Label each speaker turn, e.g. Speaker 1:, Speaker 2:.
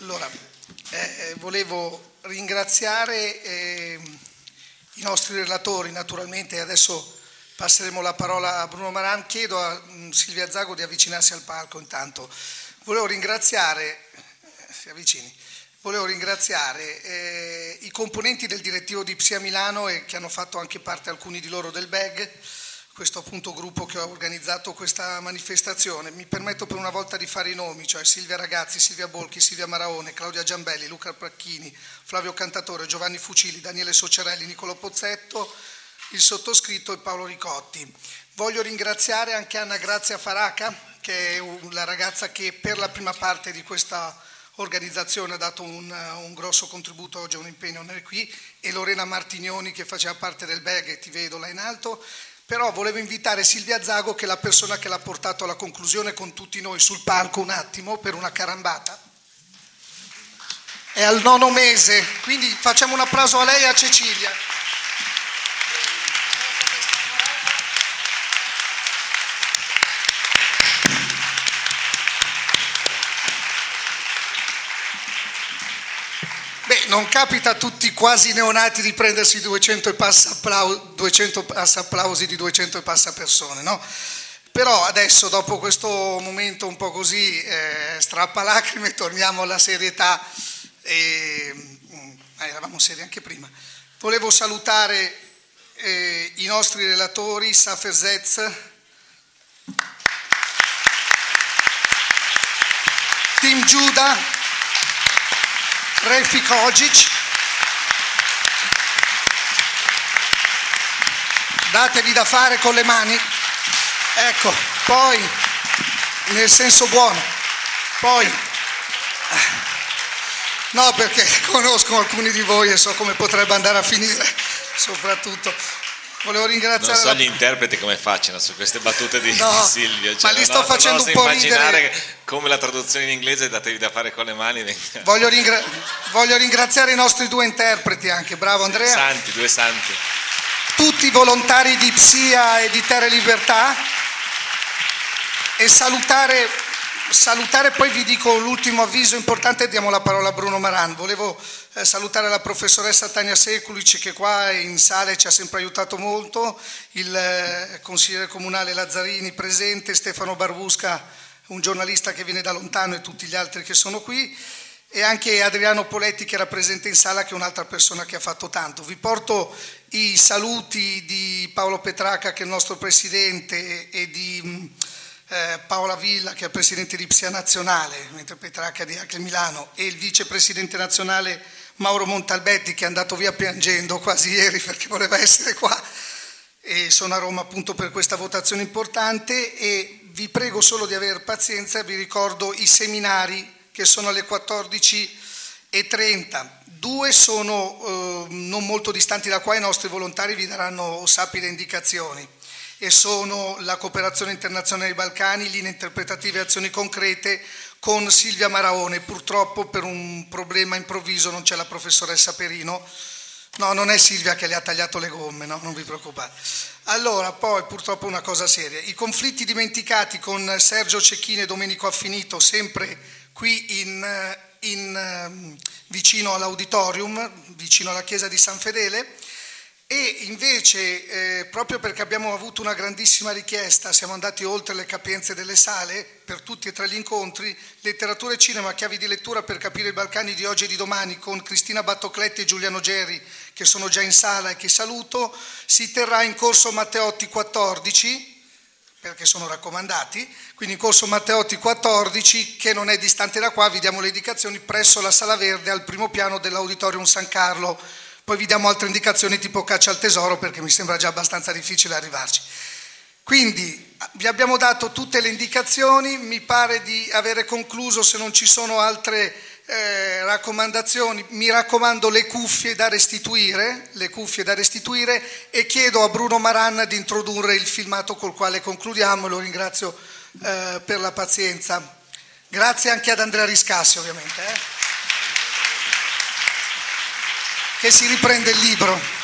Speaker 1: Allora, eh, volevo ringraziare eh, i nostri relatori naturalmente adesso passeremo la parola a Bruno Maran. Chiedo a um, Silvia Zago di avvicinarsi al palco intanto. Volevo ringraziare, eh, si avvicini, volevo ringraziare eh, i componenti del direttivo di Psia Milano e che hanno fatto anche parte alcuni di loro del BEG questo appunto gruppo che ha organizzato questa manifestazione. Mi permetto per una volta di fare i nomi, cioè Silvia Ragazzi, Silvia Bolchi, Silvia Maraone, Claudia Giambelli, Luca Pracchini, Flavio Cantatore, Giovanni Fucili, Daniele Socerelli, Nicolo Pozzetto, il sottoscritto e Paolo Ricotti. Voglio ringraziare anche Anna Grazia Faraca, che è la ragazza che per la prima parte di questa organizzazione ha dato un, un grosso contributo, oggi un impegno non è qui, e Lorena Martignoni che faceva parte del BEG ti vedo là in alto, però volevo invitare Silvia Zago, che è la persona che l'ha portato alla conclusione con tutti noi sul palco un attimo per una carambata. È al nono mese, quindi facciamo un applauso a lei e a Cecilia. Non capita a tutti quasi neonati di prendersi 200, passa applausi, 200 passa applausi di 200 e passa persone, no? Però adesso, dopo questo momento un po' così eh, strappalacrime, torniamo alla serietà. E, eh, eravamo seri anche prima. Volevo salutare eh, i nostri relatori, Safer Zetz, Team Giuda, Refi Kojic. Datevi da fare con le mani. Ecco, poi, nel senso buono, poi, no perché conosco alcuni di voi e so come potrebbe andare a finire, soprattutto Volevo ringraziare.
Speaker 2: Non so gli interpreti come facciano su queste battute di,
Speaker 1: no,
Speaker 2: Silvio.
Speaker 1: Cioè, ma li sto no, facendo un po'
Speaker 2: immaginare come la traduzione in inglese datevi da fare con le mani.
Speaker 1: Voglio, ringra- voglio ringraziare i nostri due interpreti anche, bravo Andrea.
Speaker 2: Santi, due santi.
Speaker 1: Tutti i volontari di Psia e di Terre Libertà e salutare salutare, poi vi dico l'ultimo avviso importante e diamo la parola a Bruno Maran. Volevo eh, salutare la professoressa Tania Sekulic che qua in sale ci ha sempre aiutato molto, il eh, consigliere comunale Lazzarini presente, Stefano Barbusca, un giornalista che viene da lontano e tutti gli altri che sono qui e anche Adriano Poletti che era presente in sala che è un'altra persona che ha fatto tanto. Vi porto i saluti di Paolo Petraca che è il nostro presidente e di eh, Paola Villa che è presidente di Psia Nazionale, mentre Petrarca di Acre Milano, e il vicepresidente nazionale Mauro Montalbetti che è andato via piangendo quasi ieri perché voleva essere qua. E sono a Roma appunto per questa votazione importante. E vi prego solo di avere pazienza, vi ricordo i seminari che sono alle 14.30. Due sono eh, non molto distanti da qua, i nostri volontari vi daranno sapide indicazioni e sono la cooperazione internazionale dei Balcani, linee interpretative e azioni concrete con Silvia Maraone. Purtroppo per un problema improvviso non c'è la professoressa Perino. No, non è Silvia che le ha tagliato le gomme, no, non vi preoccupate. Allora, poi purtroppo una cosa seria. I conflitti dimenticati con Sergio Cecchini e Domenico Affinito, sempre qui in, in, vicino all'auditorium, vicino alla chiesa di San Fedele e invece, eh, proprio perché abbiamo avuto una grandissima richiesta, siamo andati oltre le capienze delle sale per tutti e tre gli incontri, letteratura e cinema, chiavi di lettura per capire i Balcani di oggi e di domani con Cristina Battocletti e Giuliano Geri che sono già in sala e che saluto, si terrà in corso Matteotti 14, perché sono raccomandati, quindi in corso Matteotti 14 che non è distante da qua, vi diamo le indicazioni presso la Sala Verde al primo piano dell'Auditorium San Carlo poi vi diamo altre indicazioni tipo caccia al tesoro perché mi sembra già abbastanza difficile arrivarci. Quindi vi abbiamo dato tutte le indicazioni, mi pare di avere concluso se non ci sono altre eh, raccomandazioni, mi raccomando le cuffie da restituire, le cuffie da restituire e chiedo a Bruno Maran di introdurre il filmato col quale concludiamo lo ringrazio eh, per la pazienza. Grazie anche ad Andrea Riscassi ovviamente. Eh che si riprende il libro.